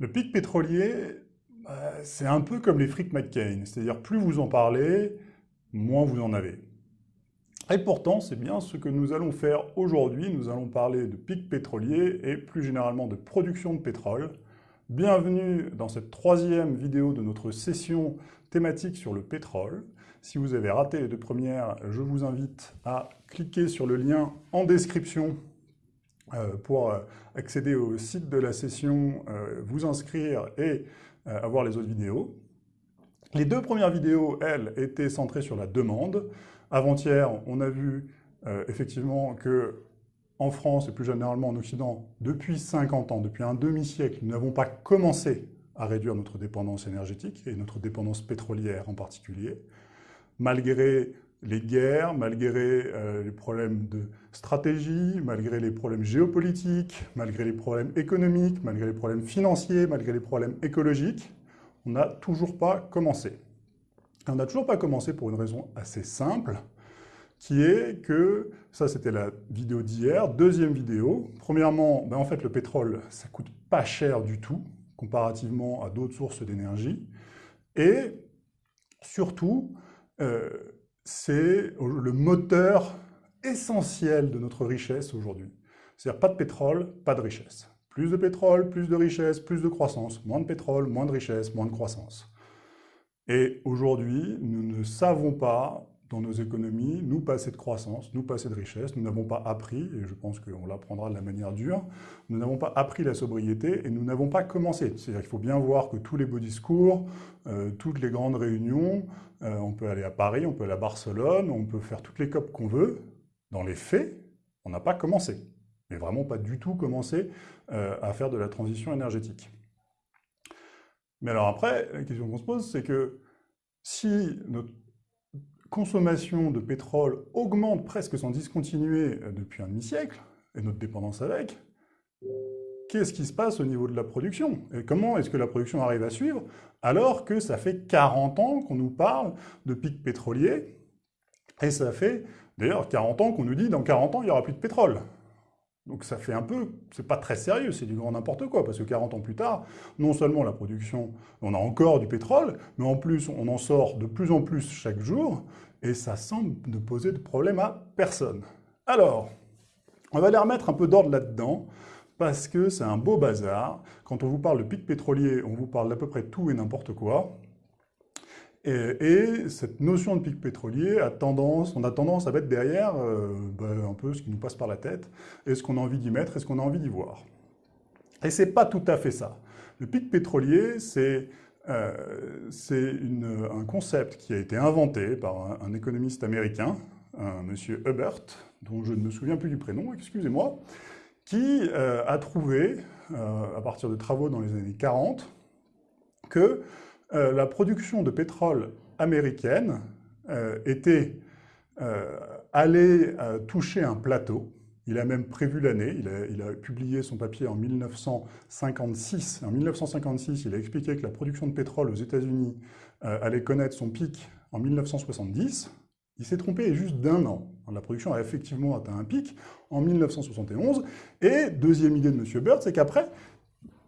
Le pic pétrolier, bah, c'est un peu comme les fric McCain, c'est-à-dire plus vous en parlez, moins vous en avez. Et pourtant, c'est bien ce que nous allons faire aujourd'hui. Nous allons parler de pic pétrolier et plus généralement de production de pétrole. Bienvenue dans cette troisième vidéo de notre session thématique sur le pétrole. Si vous avez raté les deux premières, je vous invite à cliquer sur le lien en description pour euh, accéder au site de la session, euh, vous inscrire et avoir les autres vidéos. Les deux premières vidéos, elles, étaient centrées sur la demande. Avant-hier, on a vu effectivement que en France et plus généralement en Occident, depuis 50 ans, depuis un demi-siècle, nous n'avons pas commencé à réduire notre dépendance énergétique et notre dépendance pétrolière en particulier, malgré les guerres, malgré euh, les problèmes de stratégie, malgré les problèmes géopolitiques, malgré les problèmes économiques, malgré les problèmes financiers, malgré les problèmes écologiques, on n'a toujours pas commencé. on n'a toujours pas commencé pour une raison assez simple, qui est que, ça c'était la vidéo d'hier, deuxième vidéo, premièrement, ben en fait le pétrole, ça coûte pas cher du tout, comparativement à d'autres sources d'énergie, et surtout, euh, c'est le moteur essentiel de notre richesse aujourd'hui. C'est-à-dire pas de pétrole, pas de richesse. Plus de pétrole, plus de richesse, plus de croissance. Moins de pétrole, moins de richesse, moins de croissance. Et aujourd'hui, nous ne savons pas dans nos économies, nous passer de croissance, nous passer de richesse. Nous n'avons pas appris, et je pense qu'on l'apprendra de la manière dure, nous n'avons pas appris la sobriété et nous n'avons pas commencé. C'est-à-dire qu'il faut bien voir que tous les beaux discours, euh, toutes les grandes réunions, euh, on peut aller à Paris, on peut aller à Barcelone, on peut faire toutes les COP qu'on veut. Dans les faits, on n'a pas commencé. Mais vraiment pas du tout commencé euh, à faire de la transition énergétique. Mais alors après, la question qu'on se pose, c'est que si notre consommation de pétrole augmente presque sans discontinuer euh, depuis un demi-siècle, et notre dépendance avec, qu'est-ce qui se passe au niveau de la production? Et comment est-ce que la production arrive à suivre alors que ça fait 40 ans qu'on nous parle de pic pétrolier? Et ça fait d'ailleurs 40 ans qu'on nous dit dans 40 ans il n'y aura plus de pétrole. Donc ça fait un peu, c'est pas très sérieux, c'est du grand n'importe quoi, parce que 40 ans plus tard, non seulement la production, on a encore du pétrole, mais en plus on en sort de plus en plus chaque jour, et ça semble ne poser de problème à personne. Alors, on va aller remettre un peu d'ordre là-dedans, parce que c'est un beau bazar. Quand on vous parle de pic pétrolier, on vous parle d'à peu près tout et n'importe quoi. Et, cette notion de pic pétrolier a tendance, on a tendance à mettre derrière euh, ben, un peu ce qui nous passe par la tête, est-ce qu'on a envie d'y mettre, est-ce qu'on a envie d'y voir. Et c'est pas tout à fait ça. Le pic pétrolier, c'est euh, un concept qui a été inventé par un, économiste américain, un monsieur Hubert, dont je ne me souviens plus du prénom, excusez-moi, qui euh, a trouvé, euh, à partir de travaux dans les années 40, que la production de pétrole américaine était allée toucher un plateau, il a même prévu l'année, il, a, publié son papier en 1956. En 1956, il a expliqué que la production de pétrole aux États-Unis euh, allait connaître son pic en 1970. Il s'est trompé juste d'un an. La production a effectivement atteint un pic en 1971. Et deuxième idée de M. Bird, c'est qu'après,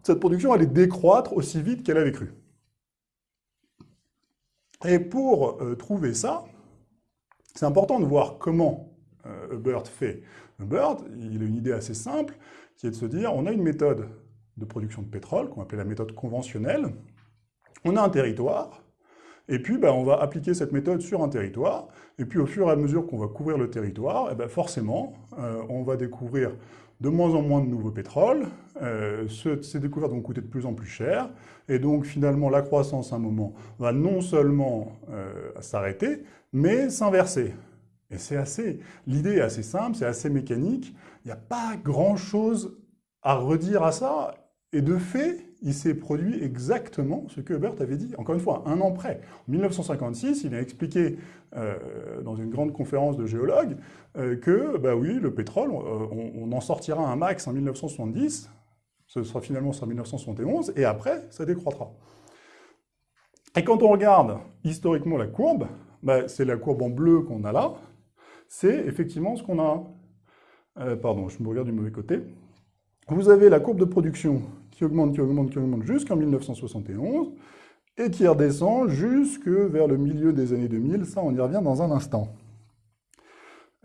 cette production allait décroître aussi vite qu'elle avait cru. Et pour euh, trouver ça, c'est important de voir comment euh, fait. Bird, il a une idée assez simple, qui est de se dire, on a une méthode de production de pétrole, qu'on appelle la méthode conventionnelle, on a un territoire, et puis ben, on va appliquer cette méthode sur un territoire, et puis au fur et à mesure qu'on va couvrir le territoire, et ben, forcément, euh, on va découvrir de moins en moins de nouveaux pétroles, euh, ces découvertes vont coûter de plus en plus cher, et donc finalement la croissance à un moment va non seulement euh, s'arrêter, mais s'inverser. Et c'est assez, l'idée est assez simple, c'est assez mécanique, il n'y a pas grand-chose à redire à ça, et de fait, il s'est produit exactement ce que Hubert avait dit, encore une fois, un an près. En 1956, il a expliqué euh, dans une grande conférence de géologues euh, que, bah oui, le pétrole, euh, on, en sortira un max en 1970, ce sera finalement en 1971, et après, ça décroîtra. Et quand on regarde historiquement la courbe, bah, c'est la courbe en bleu qu'on a là, c'est effectivement ce qu'on a... Euh, pardon, je me regarde du mauvais côté. vous avez la courbe de production qui augmente, qui augmente, qui augmente jusqu'en 1971, et qui redescend jusque vers le milieu des années 2000. Ça, on y revient dans un instant.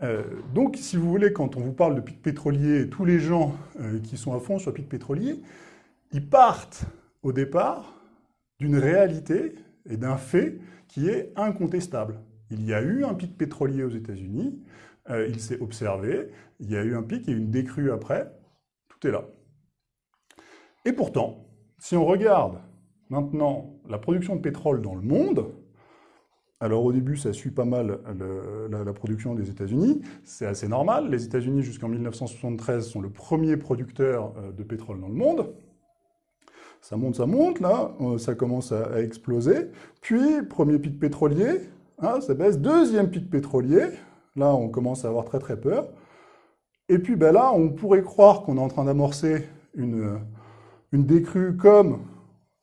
Euh, donc, si vous voulez, quand on vous parle de pic pétrolier, tous les gens euh, qui sont à fond sur pic pétrolier, ils partent au départ d'une réalité et d'un fait qui est incontestable. Il y a eu un pic pétrolier aux États-Unis, euh, il s'est observé, il y a eu un pic et une décrue après, tout est là. Et pourtant, si on regarde maintenant la production de pétrole dans le monde, alors au début, ça suit pas mal la, production des États-Unis. C'est assez normal. Les États-Unis, jusqu'en 1973, sont le premier producteur euh, de pétrole dans le monde. Ça monte, ça monte, là, euh, ça commence à, exploser. Puis, premier pic pétrolier, hein, ça baisse. Deuxième pic pétrolier, là, on commence à avoir très très peur. Et puis ben là, on pourrait croire qu'on est en train d'amorcer une, une décrue comme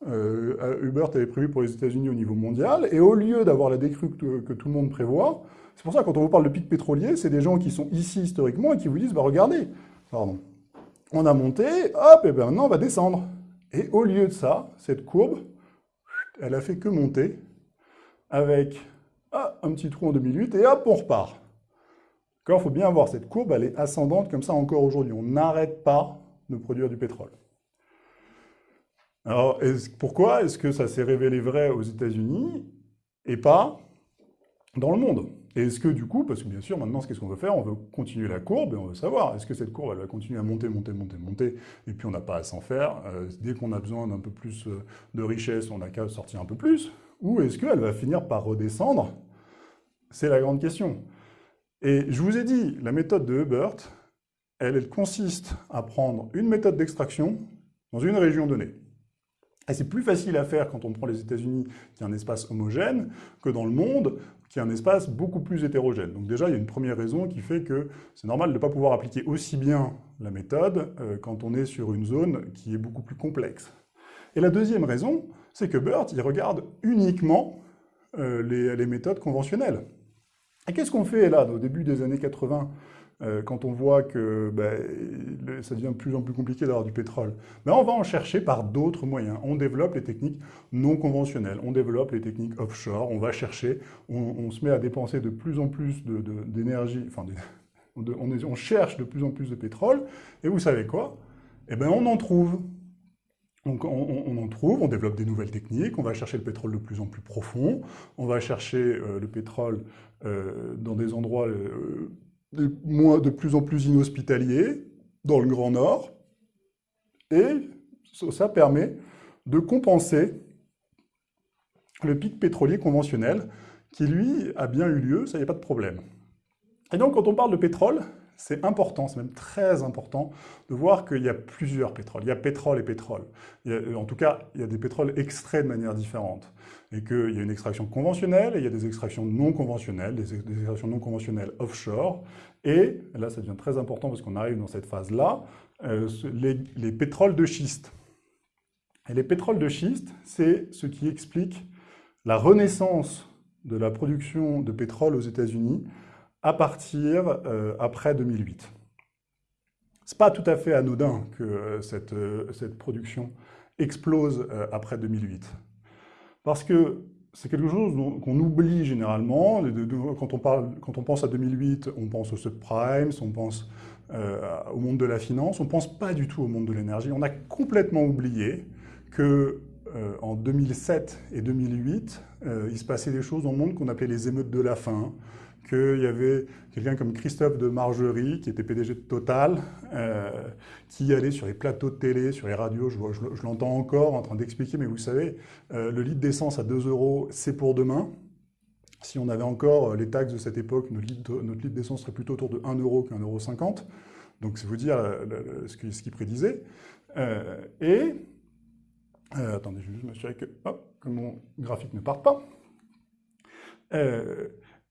euh, Hubert avait prévu pour les États-Unis au niveau mondial, et au lieu d'avoir la décrue que, tout le monde prévoit, c'est pour ça que quand on vous parle de pic pétrolier, c'est des gens qui sont ici historiquement et qui vous disent, bah regardez, pardon, on a monté, hop, et ben maintenant on va descendre. Et au lieu de ça, cette courbe, elle a fait que monter, avec ah, un petit trou en 2008, et hop, on repart. Il faut bien voir, cette courbe, elle est ascendante comme ça encore aujourd'hui. On n'arrête pas de produire du pétrole. Alors, pourquoi est-ce que ça s'est révélé vrai aux États-Unis et pas dans le monde? Et est-ce que du coup, parce que bien sûr, maintenant, qu'est-ce qu'on veut faire? On veut continuer la courbe et on veut savoir, est-ce que cette courbe, elle va continuer à monter, monter, monter, monter, et puis on n'a pas à s'en faire. Euh, Dès qu'on a besoin d'un peu plus euh, de richesse, on n'a qu'à sortir un peu plus. Ou est-ce qu'elle va finir par redescendre? C'est la grande question. Et je vous ai dit, la méthode de Hubert, elle, elle consiste à prendre une méthode d'extraction dans une région donnée. Et c'est plus facile à faire quand on prend les États-Unis, qui est un espace homogène, que dans le monde, qui est un espace beaucoup plus hétérogène. Donc déjà, il y a une première raison qui fait que c'est normal de ne pas pouvoir appliquer aussi bien la méthode euh, quand on est sur une zone qui est beaucoup plus complexe. Et la deuxième raison, c'est que BERT, il regarde uniquement euh, les, les méthodes conventionnelles. Et qu'est-ce qu'on fait là, au début des années 80 euh, quand on voit que ben, ça devient de plus en plus compliqué d'avoir du pétrole, ben, on va en chercher par d'autres moyens. On développe les techniques non conventionnelles, on développe les techniques offshore, on va chercher, on, se met à dépenser de plus en plus d'énergie, enfin, on, on, cherche de plus en plus de pétrole, et vous savez quoi? Eh bien, on en trouve. Donc on, en trouve, on développe des nouvelles techniques, on va chercher le pétrole de plus en plus profond, on va chercher euh, le pétrole euh, dans des endroits de plus en plus inhospitaliers dans le Grand Nord, et ça permet de compenser le pic pétrolier conventionnel, qui lui a bien eu lieu, ça n'y a pas de problème. Et donc quand on parle de pétrole, c'est important, c'est même très important de voir qu'il y a plusieurs pétroles. Il y a pétrole et pétrole. en tout cas, il y a des pétroles extraits de manière différente. Et qu'il y a une extraction conventionnelle et il y a des extractions non conventionnelles, des, extractions non conventionnelles offshore. Et là, ça devient très important parce qu'on arrive dans cette phase-là, euh, les pétroles de schiste. Et les pétroles de schiste, c'est ce qui explique la renaissance de la production de pétrole aux États-Unis à partir euh, après 2008. Ce n'est pas tout à fait anodin que euh, cette, euh, cette, production explose après 2008. Parce que c'est quelque chose qu'on oublie généralement. quand, on parle, quand on pense à 2008, on pense aux subprimes, on pense au monde de la finance, on ne pense pas du tout au monde de l'énergie. On a complètement oublié que en 2007 et 2008, il se passait des choses dans le monde qu'on appelait les émeutes de la faim, qu'il y avait quelqu'un comme Christophe de Margerie, qui était PDG de Total, euh, qui allait sur les plateaux de télé, sur les radios, je, l'entends encore en train d'expliquer, mais vous savez, euh, le litre d'essence à 2 euros, c'est pour demain. Si on avait encore euh, les taxes de cette époque, notre litre, d'essence serait plutôt autour de 1 euro qu'un euro 50. Donc c'est vous dire ce qu'il prédisait. et, attendez, je vais juste m'assurer que, que, mon graphique ne parte pas.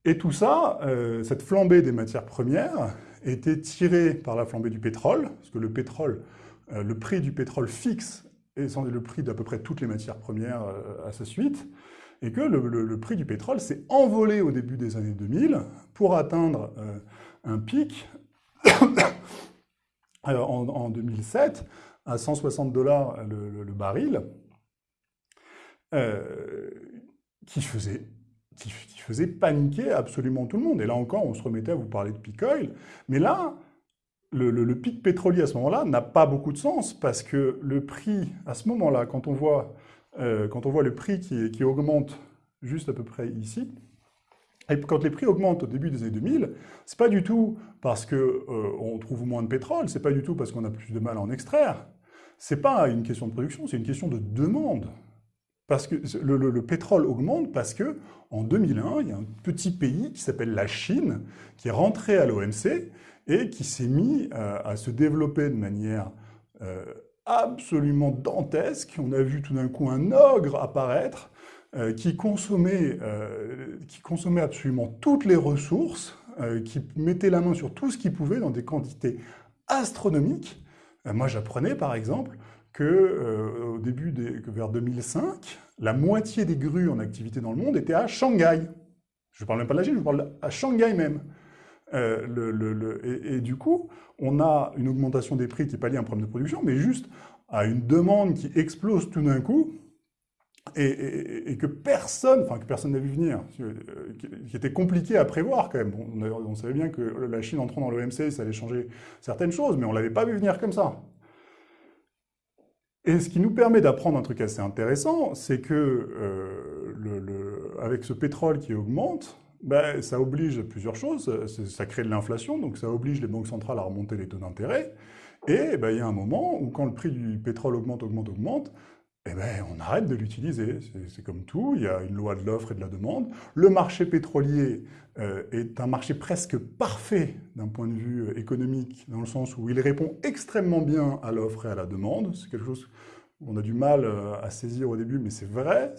Et tout ça, euh, cette flambée des matières premières, était tirée par la flambée du pétrole, parce que le pétrole, euh, le prix du pétrole fixe est le prix d'à peu près toutes les matières premières euh, à sa suite, et que le, prix du pétrole s'est envolé au début des années 2000 pour atteindre un pic en, 2007 à 160 dollars le, baril, qui faisait qui, faisait paniquer absolument tout le monde. Et là encore, on se remettait à vous parler de peak oil. Mais là, le, pic pétrolier à ce moment-là n'a pas beaucoup de sens parce que le prix, à ce moment-là, quand, on voit, euh, quand on voit le prix qui, qui, augmente juste à peu près ici, et quand les prix augmentent au début des années 2000, c'est pas du tout parce qu'on euh, trouve moins de pétrole, c'est pas du tout parce qu'on a plus de mal à en extraire, c'est pas une question de production, c'est une question de demande. Parce que le, pétrole augmente parce que en 2001, il y a un petit pays qui s'appelle la Chine qui est rentré à l'OMC et qui s'est mis euh, à, se développer de manière euh, absolument dantesque. On a vu tout d'un coup un ogre apparaître euh, qui, consommait, qui consommait absolument toutes les ressources, qui mettait la main sur tout ce qu'il pouvait dans des quantités astronomiques. moi, j'apprenais par exemple que euh, au début, vers 2005, la moitié des grues en activité dans le monde étaient à Shanghai. Je ne parle même pas de la Chine, je parle à Shanghai même. Euh, et, du coup, on a une augmentation des prix qui à un problème de production, mais juste à une demande qui explose tout d'un coup, et, que personne, enfin que personne n'a vu venir, euh, qui était compliqué à prévoir quand même. on, on, savait bien que la Chine entrant dans l'OMC, ça allait changer certaines choses, mais on ne l'avait pas vu venir comme ça. Et ce qui nous permet d'apprendre un truc assez intéressant, c'est que euh, le, avec ce pétrole qui augmente, ben, ça oblige plusieurs choses. Ça crée de l'inflation, donc ça oblige les banques centrales à remonter les taux d'intérêt. Et ben, il y a un moment où quand le prix du pétrole augmente, augmente, augmente, eh ben, on arrête de l'utiliser. C'est comme tout, il y a une loi de l'offre et de la demande. Le marché pétrolier euh, est un marché presque parfait d'un point de vue euh, économique, dans le sens où il répond extrêmement bien à l'offre et à la demande. C'est quelque chose qu'on a du mal euh, à saisir au début, mais c'est vrai.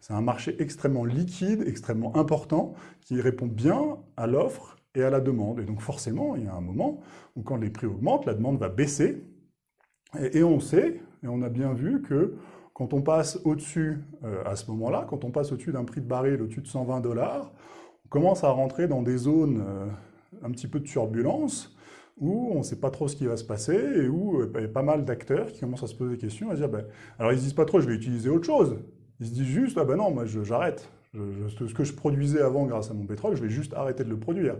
C'est un marché extrêmement liquide, extrêmement important, qui répond bien à l'offre et à la demande. Et donc forcément, il y a un moment où quand les prix augmentent, la demande va baisser. et on sait, et on a bien vu que quand on passe au-dessus, euh, à ce moment-là, quand on passe au-dessus d'un prix de baril au-dessus de 120 dollars, on commence à rentrer dans des zones euh, un petit peu de turbulence, où on ne sait pas trop ce qui va se passer, et où euh, il y a pas mal d'acteurs qui commencent à se poser des questions, à se dire, ben, alors ils ne disent pas trop, je vais utiliser autre chose. Ils se disent juste, ah ben non, moi j'arrête. Ce que je produisais avant grâce à mon pétrole, je vais juste arrêter de le produire.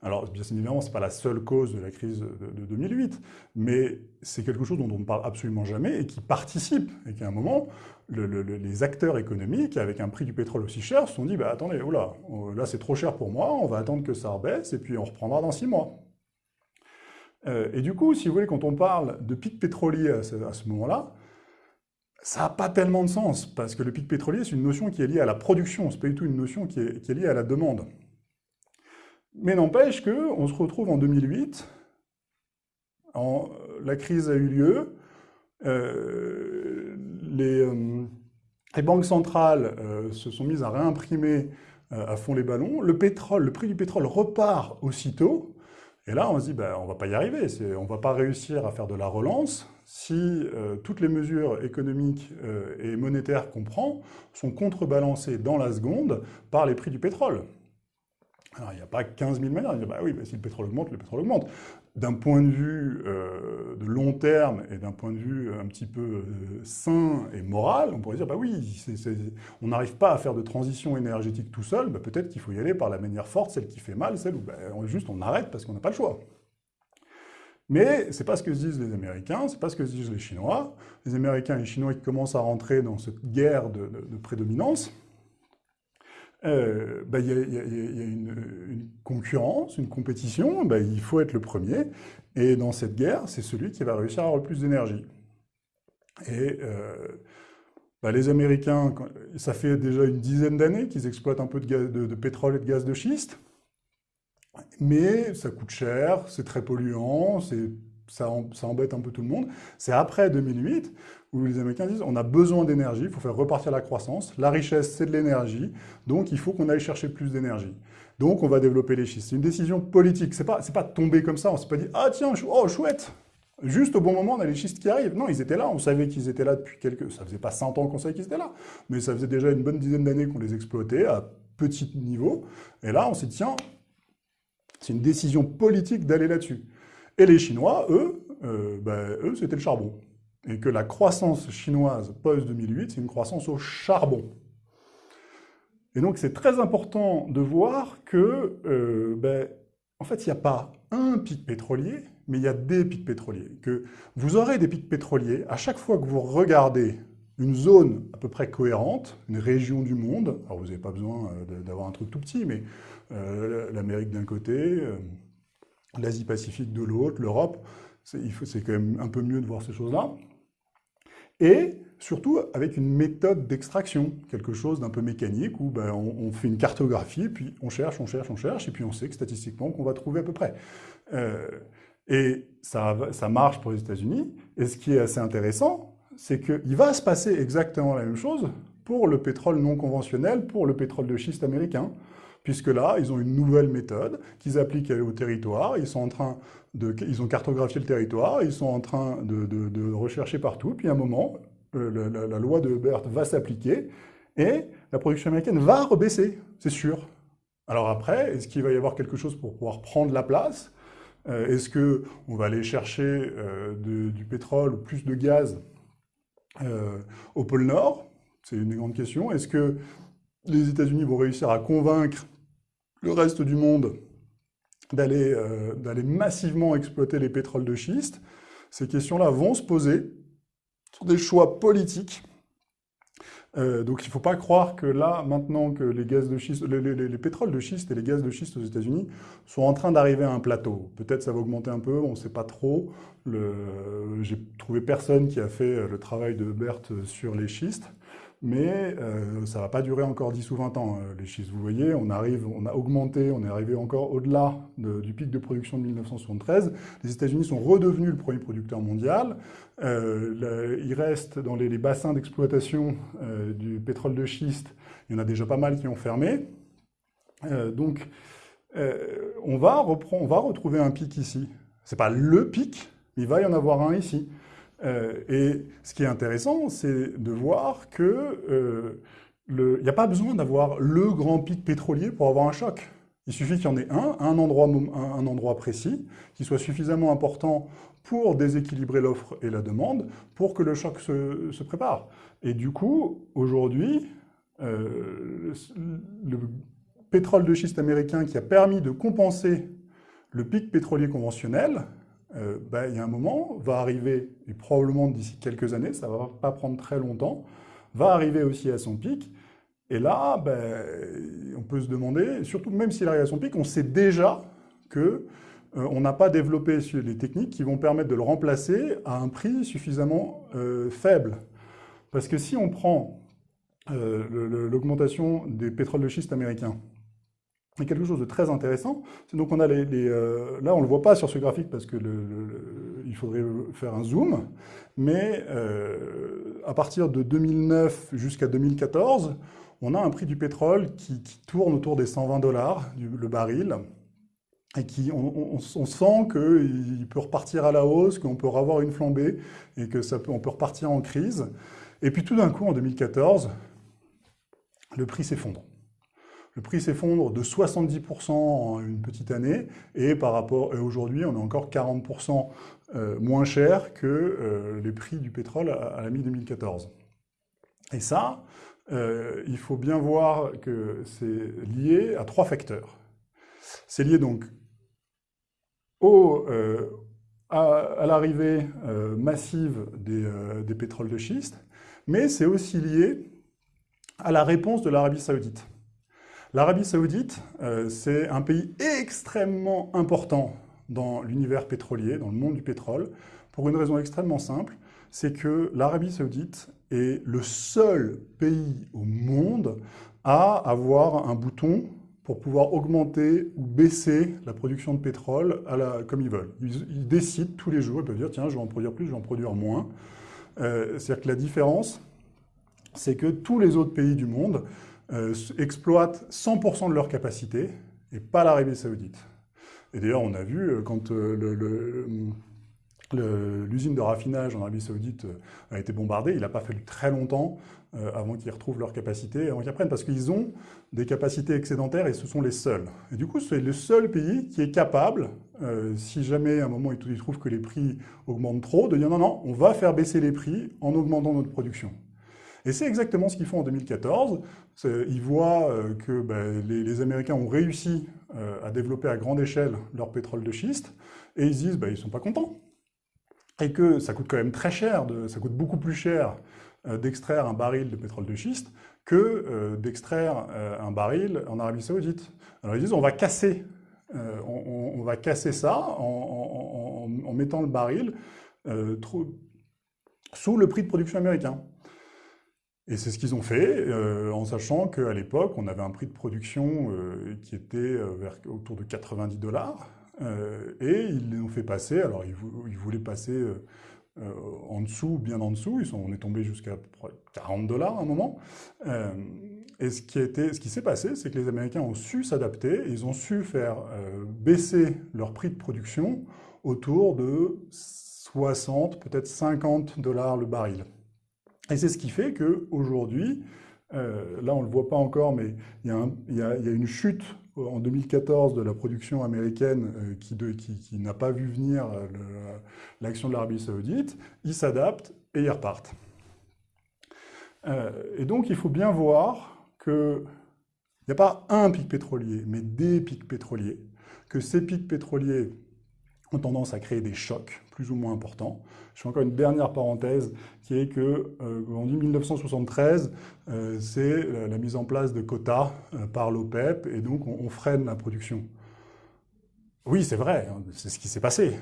Alors, bien évidemment, ce n'est pas la seule cause de la crise de, 2008, mais c'est quelque chose dont on ne parle absolument jamais et qui participe. Et qu'à un moment, les acteurs économiques, avec un prix du pétrole aussi cher, se sont dit bah, attendez, là, là c'est trop cher pour moi, on va attendre que ça rebaisse et puis on reprendra dans six mois. Euh, et du coup, si vous voulez, quand on parle de pic pétrolier à ce, moment-là, ça n'a pas tellement de sens, parce que le pic pétrolier, c'est une notion qui est liée à la production, ce n'est pas du tout une notion qui est liée à la demande. Mais n'empêche qu'on se retrouve en 2008, la crise a eu lieu, euh, euh, les, banques centrales euh, se sont mises à réimprimer à fond les ballons, le pétrole, le prix du pétrole repart aussitôt, et là on se dit ben, on ne va pas y arriver, on ne va pas réussir à faire de la relance si toutes les mesures économiques et monétaires qu'on prend sont contrebalancées dans la seconde par les prix du pétrole. Alors, il n'y a pas 15 000 manières. bah oui, bah, si le pétrole augmente, le pétrole augmente. D'un point de vue euh, de long terme et d'un point de vue un petit peu euh, sain et moral, on pourrait dire, bah oui, on n'arrive pas à faire de transition énergétique tout seul, bah, peut-être qu'il faut y aller par la manière forte, celle qui fait mal, celle où bah, juste on arrête parce qu'on n'a pas le choix. Mais ce n'est pas ce que se disent les Américains, ce n'est pas ce que se disent les Chinois. Les Américains et les Chinois qui commencent à rentrer dans cette guerre de prédominance, il y, a, une, concurrence, une compétition, bah, il faut être le premier. Et dans cette guerre, c'est celui qui va réussir à avoir le plus d'énergie. Et euh, bah, les Américains, ça fait déjà une dizaine d'années qu'ils exploitent un peu de, pétrole et de gaz de schiste. Mais ça coûte cher, c'est très polluant, ça embête un peu tout le monde. C'est après 2008 où les Américains disent on a besoin d'énergie, il faut faire repartir la croissance, la richesse c'est de l'énergie, donc il faut qu'on aille chercher plus d'énergie. Donc on va développer les schistes. C'est une décision politique, c'est pas, pas tombé comme ça, on s'est pas dit ah tiens, oh chouette, Juste au bon moment, on a les schistes qui arrivent. Non, ils étaient là, on savait qu'ils étaient là depuis quelques... Ça faisait pas 100 ans qu'on savait qu'ils étaient là, mais ça faisait déjà une bonne dizaine d'années qu'on les exploitait à petit niveau. Et là, on s'est dit, tiens, c'est une décision politique d'aller là-dessus. Et les Chinois, eux, ben, eux, c'était le charbon. Et que la croissance chinoise post-2008, c'est une croissance au charbon. Et donc, c'est très important de voir que, euh, ben, en fait, il n'y a pas un pic pétrolier, mais il y a des pics pétroliers. Que vous aurez des pics pétroliers à chaque fois que vous regardez une zone à peu près cohérente, une région du monde, alors vous n'avez pas besoin euh, d'avoir un truc tout petit, mais euh, l'Amérique d'un côté, l'Asie-Pacifique de l'autre, l'Europe, c'est quand même un peu mieux de voir ces choses-là. Et surtout avec une méthode d'extraction, quelque chose d'un peu mécanique, où ben, on, fait une cartographie, puis on cherche, on cherche, on cherche, et puis on sait que statistiquement qu'on va trouver à peu près. Euh, et ça, ça marche pour les États-Unis. Et ce qui est assez intéressant, c'est qu'il va se passer exactement la même chose pour le pétrole non conventionnel, pour le pétrole de schiste américain puisque là, ils ont une nouvelle méthode qu'ils appliquent au territoire, ils sont en train ils ont cartographié le territoire, ils sont en train de, rechercher partout, puis à un moment, euh, la, loi de Hubert va s'appliquer, et la production américaine va rebaisser, c'est sûr. Alors après, est-ce qu'il va y avoir quelque chose pour pouvoir prendre la place? Euh, Est-ce qu'on va aller chercher euh, du pétrole ou plus de gaz au pôle Nord? C'est une grande question. Est-ce que les États-Unis vont réussir à convaincre le reste du monde euh, d'aller massivement exploiter les pétroles de schiste, ces questions-là vont se poser sur des choix politiques. Euh, donc il ne faut pas croire que là, maintenant que les, pétroles de schiste et les gaz de schiste aux États-Unis sont en train d'arriver à un plateau. Peut-être ça va augmenter un peu, on ne sait pas trop. J'ai trouvé personne qui a fait le travail de Berthe sur les schistes mais euh, ça ne va pas durer encore 10 ou 20 ans, euh, les schistes. Vous voyez, on, arrive, on a augmenté, on est arrivé encore au-delà du pic de production de 1973. Les États-Unis sont redevenus le premier producteur mondial. Euh, il reste dans les, bassins d'exploitation du pétrole de schiste, il y en a déjà pas mal qui ont fermé. donc, on va, on va retrouver un pic ici. Ce n'est pas le pic, mais il va y en avoir un ici. Euh, et ce qui est intéressant, c'est de voir qu'il euh, n'y a pas besoin d'avoir le grand pic pétrolier pour avoir un choc. Il suffit qu'il y en ait un, un endroit, précis, qui soit suffisamment important pour déséquilibrer l'offre et la demande, pour que le choc se, prépare. Et du coup, aujourd'hui, euh, le pétrole de schiste américain qui a permis de compenser le pic pétrolier conventionnel, euh, ben, il y a un moment, va arriver, et probablement d'ici quelques années, ça ne va pas prendre très longtemps, va arriver aussi à son pic. Et là, ben, on peut se demander, surtout même s'il arrive à son pic, on sait déjà que euh, on n'a pas développé les techniques qui vont permettre de le remplacer à un prix suffisamment euh, faible. Parce que si on prend l'augmentation des pétroles de schiste américains, et quelque chose de très intéressant, c'est donc on a les, euh, là on le voit pas sur ce graphique parce que il faudrait faire un zoom, mais euh, à partir de 2009 jusqu'à 2014, on a un prix du pétrole qui, tourne autour des 120 dollars le baril, et qui, on, sent qu'il peut repartir à la hausse, qu'on peut avoir une flambée, et que ça peut, on peut repartir en crise. Et puis tout d'un coup, en 2014, le prix s'effondre le prix s'effondre de 70% en une petite année, et par rapport aujourd'hui, on est encore 40% euh, moins cher que euh, les prix du pétrole à, la mi-2014. Et ça, euh, il faut bien voir que c'est lié à trois facteurs. C'est lié donc au, à, l'arrivée massive des, des pétroles de schiste, mais c'est aussi lié à la réponse de l'Arabie saoudite. L'Arabie saoudite, euh, c'est un pays extrêmement important dans l'univers pétrolier, dans le monde du pétrole, pour une raison extrêmement simple, c'est que l'Arabie saoudite est le seul pays au monde à avoir un bouton pour pouvoir augmenter ou baisser la production de pétrole comme ils veulent. Ils, décident tous les jours, ils peuvent dire tiens, je vais en produire plus, je vais en produire moins. Euh, c'est-à-dire que la différence, c'est que tous les autres pays du monde euh, exploitent 100% de leur capacité et pas l'Arabie Saoudite. Et d'ailleurs, on a vu, euh, quand euh, L'usine de raffinage en Arabie Saoudite a été bombardée. Il n'a pas fallu très longtemps avant qu'ils retrouvent leur capacité, avant qu'ils apprennent, parce qu'ils ont des capacités excédentaires et ce sont les seuls. Et du coup, c'est le seul pays qui est capable, si jamais à un moment ils trouvent que les prix augmentent trop, de dire non, non, on va faire baisser les prix en augmentant notre production. Et c'est exactement ce qu'ils font en 2014. Ils voient que ben, les, Américains ont réussi à développer à grande échelle leur pétrole de schiste, et ils disent ben, ils ne sont pas contents et que ça coûte quand même très cher, ça coûte beaucoup plus cher euh, d'extraire un baril de pétrole de schiste que euh, d'extraire euh, un baril en Arabie Saoudite. Alors ils disent on va casser, on, va casser ça en, mettant le baril sous le prix de production américain. Et c'est ce qu'ils ont fait, en sachant qu'à l'époque, on avait un prix de production qui était autour de 90 dollars, euh, et ils l'ont fait passer, alors ils, voulaient passer euh, euh, en dessous, bien en dessous, ils sont, on est tombé jusqu'à 40 dollars à un moment. et ce qui, ce qui s'est passé, c'est que les Américains ont su s'adapter, ils ont su faire baisser leur prix de production autour de 60, peut-être 50 dollars le baril. Et c'est ce qui fait qu'aujourd'hui, là on ne le voit pas encore, mais il y, a une chute en 2014 de la production américaine euh, qui, n'a pas vu venir euh, l'action de l'Arabie saoudite, ils s'adaptent et ils repartent. Euh, et donc il faut bien voir qu'il n'y a pas un pic pétrolier, mais des pics pétroliers, que ces pics pétroliers ont tendance à créer des chocs plus ou moins importants. Je fais encore une dernière parenthèse qui est que, euh, en 1973, euh, c'est la, mise en place de quotas euh, par l'OPEP et donc on, freine la production. Oui, c'est vrai, hein, c'est ce qui s'est passé.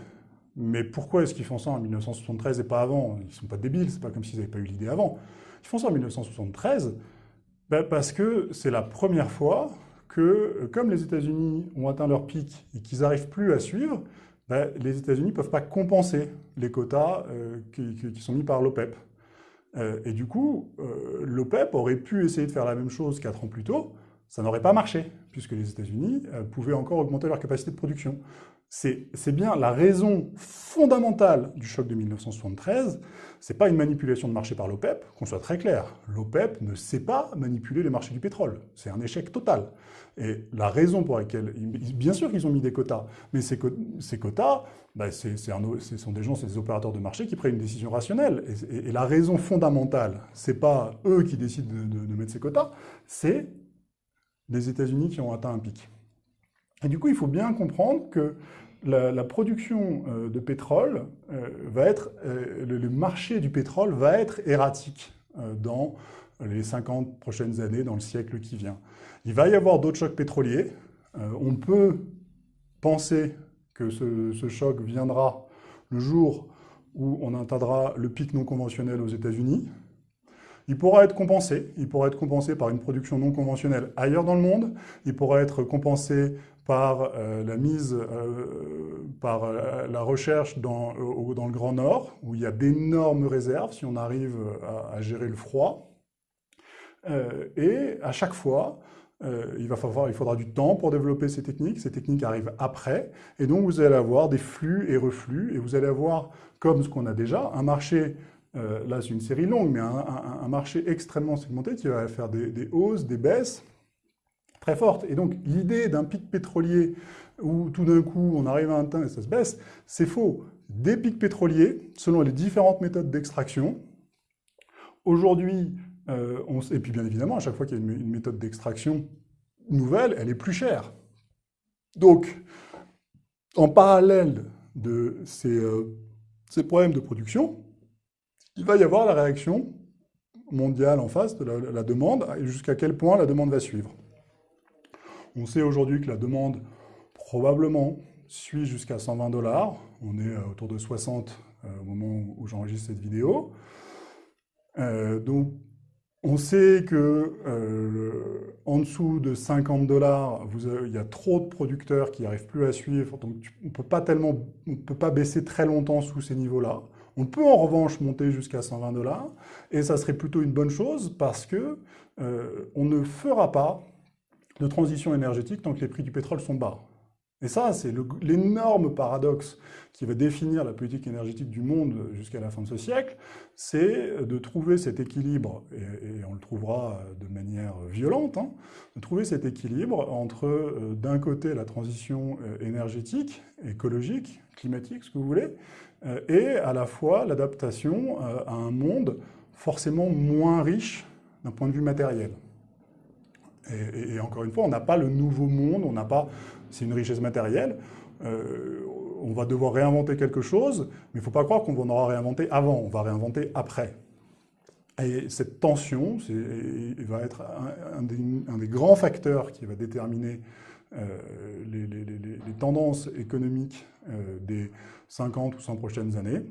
Mais pourquoi est-ce qu'ils font ça en 1973 et pas avant? Ils ne sont pas débiles, c'est pas comme s'ils n'avaient pas eu l'idée avant. Ils font ça en 1973 ben, parce que c'est la première fois que, comme les États-Unis ont atteint leur pic et qu'ils n'arrivent plus à suivre, ben, les États-Unis ne peuvent pas compenser les quotas euh, qui, sont mis par l'OPEP. Euh, et du coup, euh, l'OPEP aurait pu essayer de faire la même chose quatre ans plus tôt, ça n'aurait pas marché, puisque les États-Unis pouvaient encore augmenter leur capacité de production. C'est bien la raison fondamentale du choc de 1973, c'est pas une manipulation de marché par l'OPEP, qu'on soit très clair. L'OPEP ne sait pas manipuler les marchés du pétrole. C'est un échec total. Et la raison pour laquelle, bien sûr qu'ils ont mis des quotas, mais ces, quotas, bah, ce sont des gens, c'est des opérateurs de marché qui prennent une décision rationnelle. Et, la raison fondamentale, c'est pas eux qui décident de, mettre ces quotas, c'est les États-Unis qui ont atteint un pic. Et du coup, il faut bien comprendre que la, production euh, de pétrole euh, va être, euh, le, marché du pétrole va être erratique dans les 50 prochaines années, dans le siècle qui vient. Il va y avoir d'autres chocs pétroliers. on peut penser que ce, choc viendra le jour où on atteindra le pic non conventionnel aux États-Unis. Il pourra être compensé. Il pourra être compensé par une production non conventionnelle ailleurs dans le monde. Il pourra être compensé par euh, la mise, euh, par euh, la recherche dans, dans, le Grand Nord, où il y a d'énormes réserves si on arrive à, gérer le froid. et à chaque fois, il, va falloir, il faudra du temps pour développer ces techniques. Ces techniques arrivent après. Et donc, vous allez avoir des flux et reflux. Et vous allez avoir, comme ce qu'on a déjà, un marché là c'est une série longue, mais un, marché extrêmement segmenté qui va faire des, des hausses, des baisses, très forte. Et donc, l'idée d'un pic pétrolier où tout d'un coup, on arrive à un temps et ça se baisse, c'est faux. Des pics pétroliers, selon les différentes méthodes d'extraction, aujourd'hui, euh, et puis bien évidemment, à chaque fois qu'il y a une, méthode d'extraction nouvelle, elle est plus chère. Donc, en parallèle de ces, euh, ces problèmes de production, il va y avoir la réaction mondiale en face de la demande, et jusqu'à quel point la demande va suivre. On sait aujourd'hui que la demande probablement suit jusqu'à 120 dollars. On est euh, autour de 60 euh, au moment où j'enregistre cette vidéo. Euh, donc, on sait que en dessous de 50 dollars, il y a trop de producteurs qui n'arrivent plus à suivre, donc on peut pas tellement, peut pas baisser très longtemps sous ces niveaux-là. On peut en revanche monter jusqu'à 120 dollars, et ça serait plutôt une bonne chose parce que on ne fera pas de transition énergétique tant que les prix du pétrole sont bas. Et ça, c'est l'énorme paradoxe qui va définir la politique énergétique du monde jusqu'à la fin de ce siècle, c'est de trouver cet équilibre, et, on le trouvera de manière violente, hein, de trouver cet équilibre entre, euh, d'un côté, la transition euh, énergétique, écologique, climatique, ce que vous voulez, euh, et à la fois l'adaptation à un monde forcément moins riche d'un point de vue matériel. Et, encore une fois, on n'a pas le nouveau monde, on n'a pas, c'est une richesse matérielle, euh, on va devoir réinventer quelque chose, mais il ne faut pas croire qu'on en aura réinventé avant, on va réinventer après. Et cette tension va être un, des, grands facteurs qui va déterminer euh, les, tendances économiques euh, des 50 ou 100 prochaines années.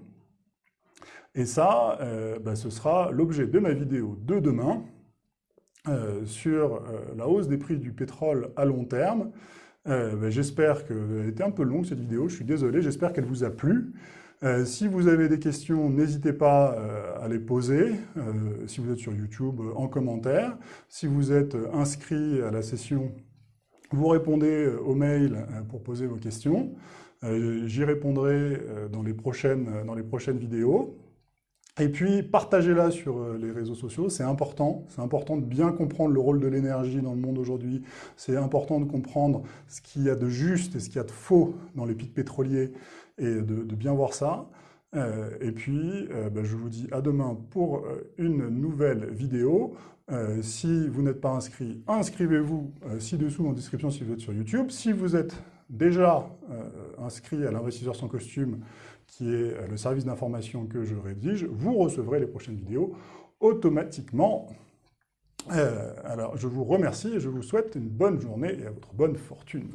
Et ça, bah, ce sera l'objet de ma vidéo de demain, euh, sur euh, la hausse des prix du pétrole à long terme. Euh, ben, j'espère qu'elle était un peu longue cette vidéo, je suis désolé, j'espère qu'elle vous a plu. si vous avez des questions, n'hésitez pas à les poser, si vous êtes sur YouTube, en commentaire. Si vous êtes inscrit à la session, vous répondez au mail pour poser vos questions. J'y répondrai dans les, prochaines, dans les prochaines vidéos. Et puis, partagez-la sur euh, les réseaux sociaux, c'est important. C'est important de bien comprendre le rôle de l'énergie dans le monde aujourd'hui. C'est important de comprendre ce qu'il y a de juste et ce qu'il y a de faux dans les pics pétroliers et de, bien voir ça. Euh, et puis, euh, bah, je vous dis à demain pour une nouvelle vidéo. si vous n'êtes pas inscrit, inscrivez-vous ci-dessous en description si vous êtes sur YouTube. Si vous êtes déjà inscrit à l'investisseur sans costume, qui est euh, le service d'information que je rédige, vous recevrez les prochaines vidéos automatiquement. Euh, alors, je vous remercie et je vous souhaite une bonne journée et à votre bonne fortune.